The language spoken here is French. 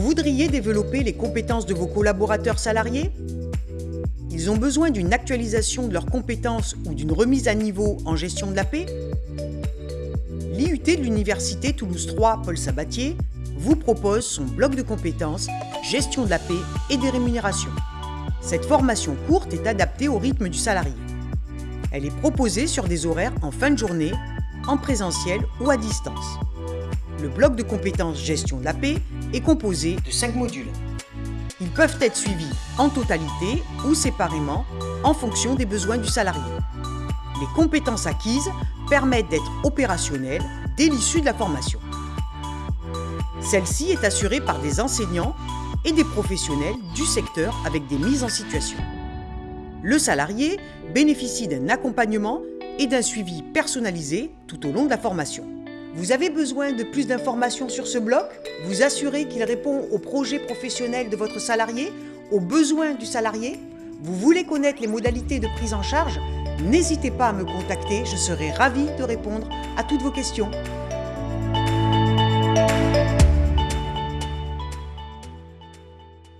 voudriez développer les compétences de vos collaborateurs salariés? Ils ont besoin d'une actualisation de leurs compétences ou d'une remise à niveau en gestion de la paix? L'IUT de l'Université Toulouse 3 Paul Sabatier vous propose son bloc de compétences gestion de la paix et des rémunérations. Cette formation courte est adaptée au rythme du salarié. Elle est proposée sur des horaires en fin de journée, en présentiel ou à distance. Le bloc de compétences gestion de la paix est composé de 5 modules. Ils peuvent être suivis en totalité ou séparément en fonction des besoins du salarié. Les compétences acquises permettent d'être opérationnelles dès l'issue de la formation. Celle-ci est assurée par des enseignants et des professionnels du secteur avec des mises en situation. Le salarié bénéficie d'un accompagnement et d'un suivi personnalisé tout au long de la formation. Vous avez besoin de plus d'informations sur ce bloc? Vous assurez qu'il répond aux projets professionnels de votre salarié, aux besoins du salarié? Vous voulez connaître les modalités de prise en charge? N'hésitez pas à me contacter, je serai ravie de répondre à toutes vos questions.